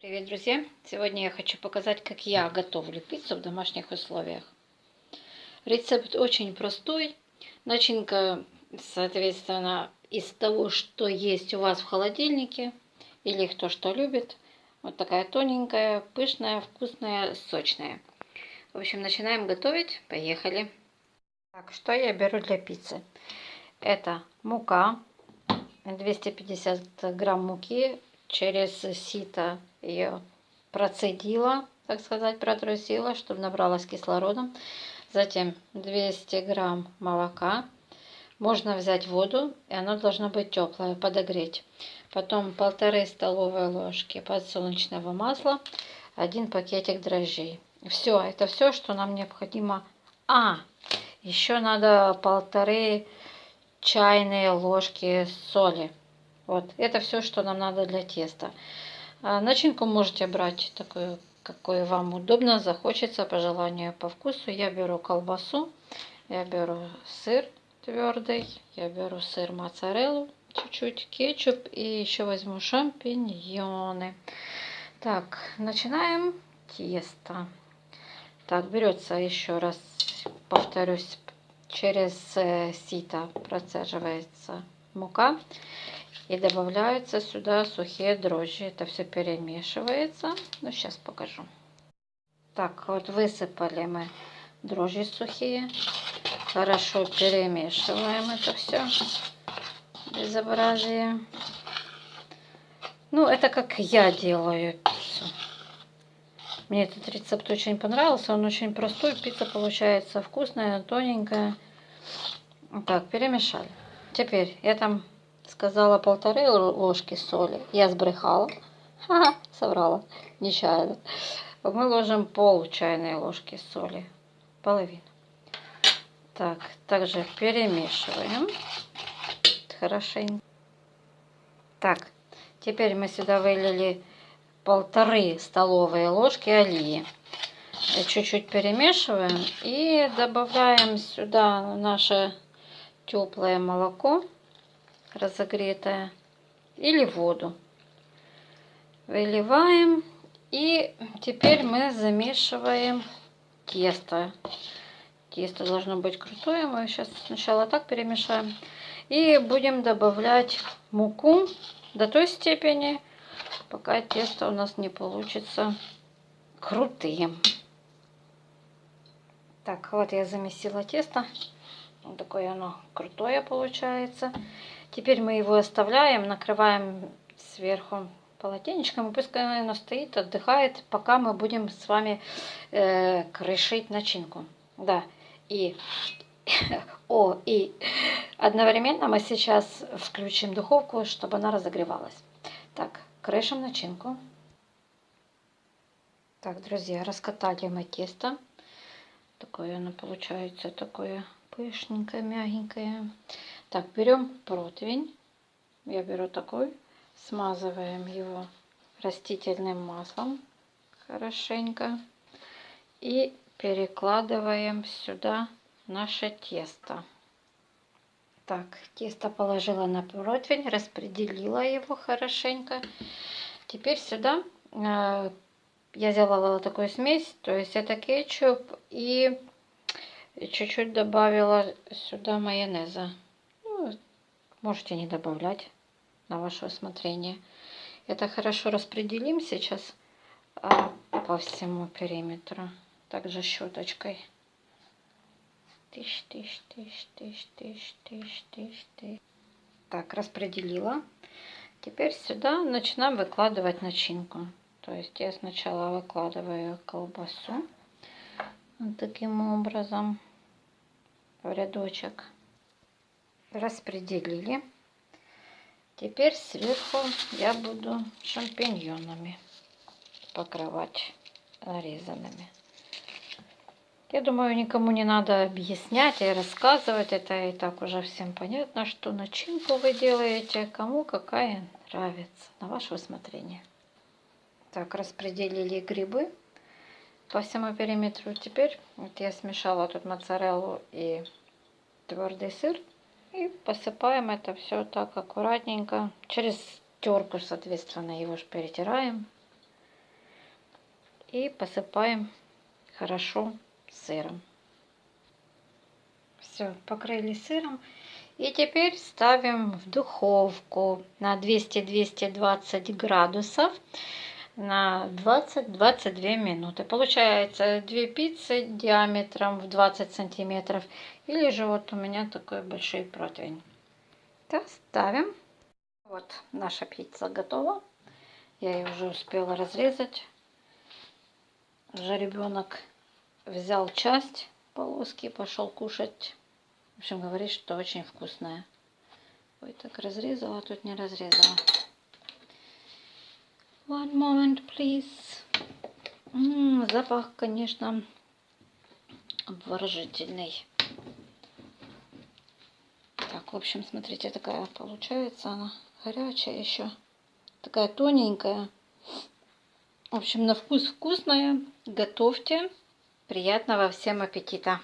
Привет, друзья! Сегодня я хочу показать, как я готовлю пиццу в домашних условиях. Рецепт очень простой. Начинка, соответственно, из того, что есть у вас в холодильнике или кто что любит. Вот такая тоненькая, пышная, вкусная, сочная. В общем, начинаем готовить. Поехали! Так, что я беру для пиццы? Это мука, 250 грамм муки через сито ее процедила, так сказать, протрусила, чтобы набралась кислородом. Затем 200 грамм молока. Можно взять воду, и оно должно быть теплое, подогреть. Потом полторы столовые ложки подсолнечного масла, один пакетик дрожжей. Все, это все, что нам необходимо. А, еще надо полторы чайные ложки соли. Вот, это все, что нам надо для теста. А начинку можете брать такую, какой вам удобно, захочется, по желанию, по вкусу. Я беру колбасу, я беру сыр твердый, я беру сыр моцареллу, чуть-чуть кетчуп и еще возьму шампиньоны. Так, начинаем тесто. Так, берется еще раз, повторюсь, через э, сито процеживается мука. И добавляются сюда сухие дрожжи. Это все перемешивается. Ну, сейчас покажу. Так, вот высыпали мы дрожжи сухие. Хорошо перемешиваем это все. Безобразие. Ну, это как я делаю пиццу. Мне этот рецепт очень понравился. Он очень простой. Пицца получается вкусная, тоненькая. Так, перемешали. Теперь я там сказала полторы ложки соли. Я сбрехала. Ха-ха, соврала. Нечаянно. Мы ложим пол чайной ложки соли. Половину. Так, также перемешиваем. Хорошенько. Так, теперь мы сюда вылили полторы столовые ложки олии. Чуть-чуть перемешиваем и добавляем сюда наше теплое молоко разогретое или воду. Выливаем и теперь мы замешиваем тесто. Тесто должно быть крутое. Мы сейчас сначала так перемешаем. И будем добавлять муку до той степени, пока тесто у нас не получится крутым. Так, вот я замесила тесто. Вот такое оно крутое получается. Теперь мы его оставляем, накрываем сверху полотенечком, и пускай оно стоит, отдыхает, пока мы будем с вами э, крышить начинку. Да, и... О, и одновременно мы сейчас включим духовку, чтобы она разогревалась. Так, крышим начинку. Так, друзья, раскатали мы тесто. Такое оно получается, такое пышненькое, мягенькое. Так, берем противень. Я беру такой. Смазываем его растительным маслом хорошенько. И перекладываем сюда наше тесто. Так, тесто положила на противень, распределила его хорошенько. Теперь сюда э, я сделала такую смесь, то есть это кетчуп и чуть-чуть добавила сюда майонеза. Можете не добавлять на ваше усмотрение. Это хорошо распределим сейчас а, по всему периметру. Также щеточкой. Тыщ, тыщ, тыщ, тыщ, тыщ, тыщ, тыщ, тыщ. Так, распределила. Теперь сюда начинаем выкладывать начинку. То есть я сначала выкладываю колбасу вот таким образом в рядочек. Распределили. Теперь сверху я буду шампиньонами покрывать нарезанными. Я думаю, никому не надо объяснять и рассказывать. Это и так уже всем понятно, что начинку вы делаете, кому какая нравится, на ваше усмотрение. Так, распределили грибы по всему периметру. Теперь вот я смешала тут моцареллу и твердый сыр. И посыпаем это все так аккуратненько. Через терку, соответственно, его же перетираем. И посыпаем хорошо сыром. Все, покрыли сыром. И теперь ставим в духовку на 200-220 градусов на 20-22 минуты. Получается 2 пиццы диаметром в 20 сантиметров. Или же вот у меня такой большой противень. Так, ставим. Вот наша пицца готова. Я ее уже успела разрезать. Уже ребенок взял часть полоски, пошел кушать. В общем, говорит, что очень вкусная. Ой, так разрезала, тут не разрезала. One moment, please. М -м, запах, конечно, обворожительный. Так, в общем, смотрите, такая получается она. Горячая еще. Такая тоненькая. В общем, на вкус вкусная. Готовьте. Приятного всем аппетита!